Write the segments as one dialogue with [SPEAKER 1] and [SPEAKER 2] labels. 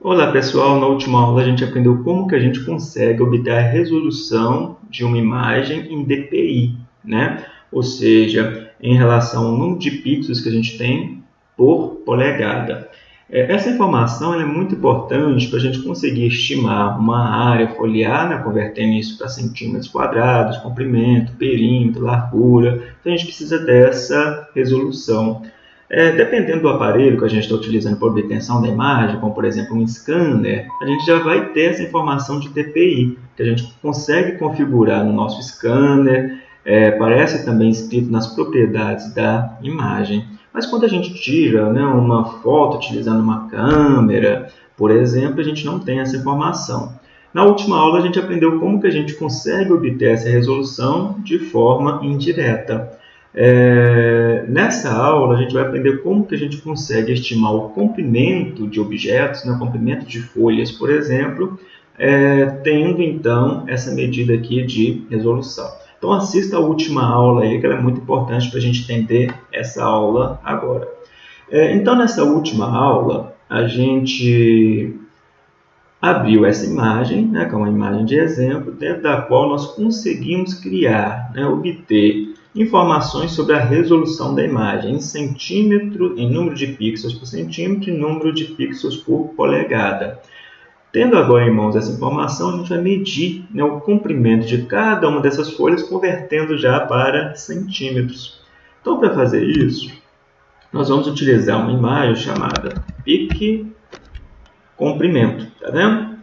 [SPEAKER 1] Olá pessoal, na última aula a gente aprendeu como que a gente consegue obter a resolução de uma imagem em DPI, né? ou seja, em relação ao número de pixels que a gente tem por polegada. É, essa informação é muito importante para a gente conseguir estimar uma área foliar, né, convertendo isso para centímetros quadrados, comprimento, perímetro, largura. Então a gente precisa dessa resolução. É, dependendo do aparelho que a gente está utilizando para obtenção da imagem, como por exemplo um scanner, a gente já vai ter essa informação de DPI, que a gente consegue configurar no nosso scanner, é, aparece também escrito nas propriedades da imagem. Mas quando a gente tira né, uma foto utilizando uma câmera, por exemplo, a gente não tem essa informação. Na última aula a gente aprendeu como que a gente consegue obter essa resolução de forma indireta. É, nessa aula a gente vai aprender como que a gente consegue estimar o comprimento de objetos, né, o comprimento de folhas, por exemplo, é, tendo então essa medida aqui de resolução. Então assista a última aula aí, que ela é muito importante para a gente entender essa aula agora. É, então nessa última aula a gente abriu essa imagem, né, que é uma imagem de exemplo, dentro da qual nós conseguimos criar, né, obter informações sobre a resolução da imagem em centímetro, em número de pixels por centímetro e número de pixels por polegada. Tendo agora em mãos essa informação, a gente vai medir né, o comprimento de cada uma dessas folhas, convertendo já para centímetros. Então, para fazer isso, nós vamos utilizar uma imagem chamada pique comprimento, tá vendo?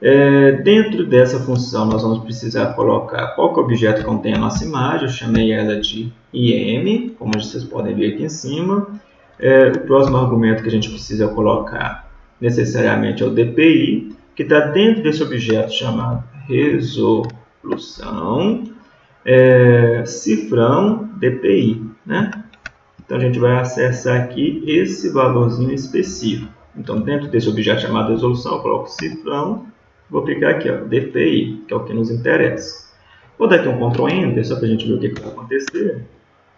[SPEAKER 1] É, dentro dessa função, nós vamos precisar colocar qual que é objeto que contém a nossa imagem. Eu chamei ela de IM, como vocês podem ver aqui em cima. É, o próximo argumento que a gente precisa colocar necessariamente é o DPI, que está dentro desse objeto chamado resolução, é, cifrão DPI. Né? Então, a gente vai acessar aqui esse valorzinho específico. Então, dentro desse objeto chamado resolução, eu coloco cifrão Vou clicar aqui, ó, DPI, que é o que nos interessa. Vou dar aqui um Ctrl Enter, só para a gente ver o que, que vai acontecer.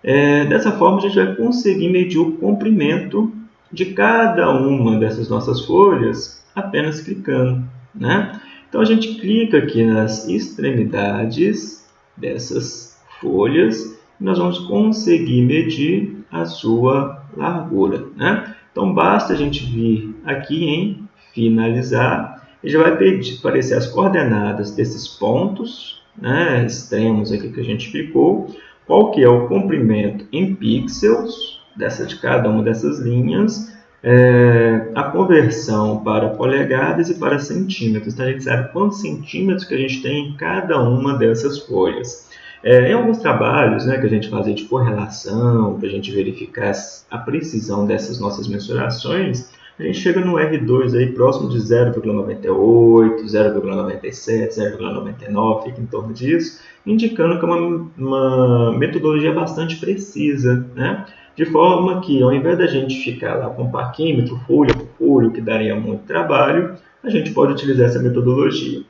[SPEAKER 1] É, dessa forma, a gente vai conseguir medir o comprimento de cada uma dessas nossas folhas apenas clicando. Né? Então, a gente clica aqui nas extremidades dessas folhas e nós vamos conseguir medir a sua largura. Né? Então, basta a gente vir aqui em finalizar ele já vai pedir, aparecer as coordenadas desses pontos né, extremos aqui que a gente explicou, qual que é o comprimento em pixels dessa, de cada uma dessas linhas, é, a conversão para polegadas e para centímetros. Então, a gente sabe quantos centímetros que a gente tem em cada uma dessas folhas. É, em alguns trabalhos né, que a gente fazia de correlação, para a gente verificar a precisão dessas nossas mensurações, a gente chega no R2 aí próximo de 0,98, 0,97, 0,99, fica em torno disso, indicando que é uma, uma metodologia bastante precisa, né? De forma que, ao invés da gente ficar lá com parquímetro, folha por folha, que daria muito trabalho, a gente pode utilizar essa metodologia.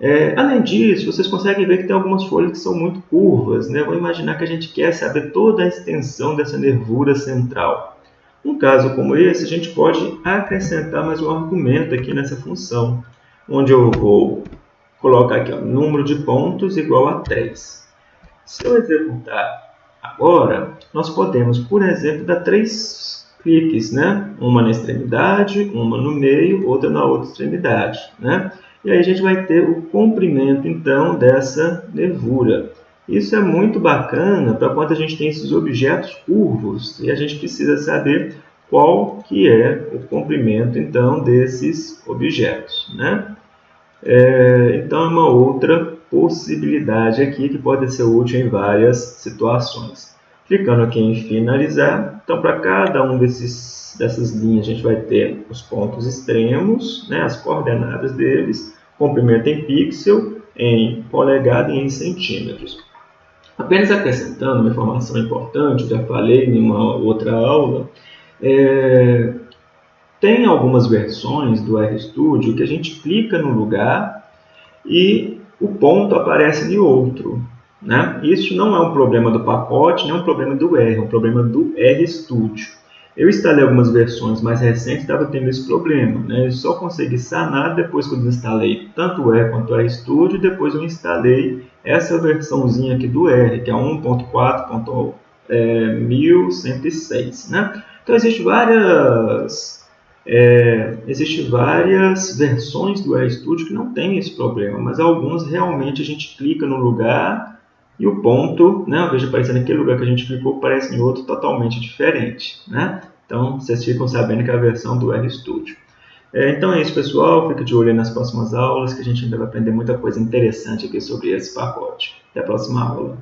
[SPEAKER 1] É, além disso, vocês conseguem ver que tem algumas folhas que são muito curvas. Né? Vou imaginar que a gente quer saber toda a extensão dessa nervura central. Um caso como esse, a gente pode acrescentar mais um argumento aqui nessa função, onde eu vou colocar aqui o número de pontos igual a 3. Se eu executar agora, nós podemos, por exemplo, dar três cliques, né? uma na extremidade, uma no meio, outra na outra extremidade. Né? E aí a gente vai ter o comprimento, então, dessa nervura. Isso é muito bacana para quando a gente tem esses objetos curvos e a gente precisa saber qual que é o comprimento então desses objetos. Né? É, então é uma outra possibilidade aqui que pode ser útil em várias situações. Clicando aqui em finalizar, então para cada um desses, dessas linhas a gente vai ter os pontos extremos, né, as coordenadas deles, comprimento em pixel, em polegada e em centímetros. Apenas acrescentando uma informação importante, já falei em uma outra aula, é, tem algumas versões do RStudio que a gente clica no lugar e o ponto aparece de outro. Né? Isso não é um problema do pacote, nem é um problema do R, é um problema do RStudio. Eu instalei algumas versões mais recentes e estava tendo esse problema. Né? Eu só consegui sanar depois que eu instalei tanto o R quanto o RStudio. Depois eu instalei essa versãozinha aqui do R, que é 1.4.1106. Né? Então, existem várias, é, existe várias versões do RStudio que não tem esse problema, mas algumas realmente a gente clica no lugar e o ponto, né, de aparecer naquele lugar que a gente clicou, aparece em outro totalmente diferente. Né? Então, vocês ficam sabendo que é a versão do RStudio. É, então é isso, pessoal. Fique de olho nas próximas aulas, que a gente ainda vai aprender muita coisa interessante aqui sobre esse pacote. Até a próxima aula.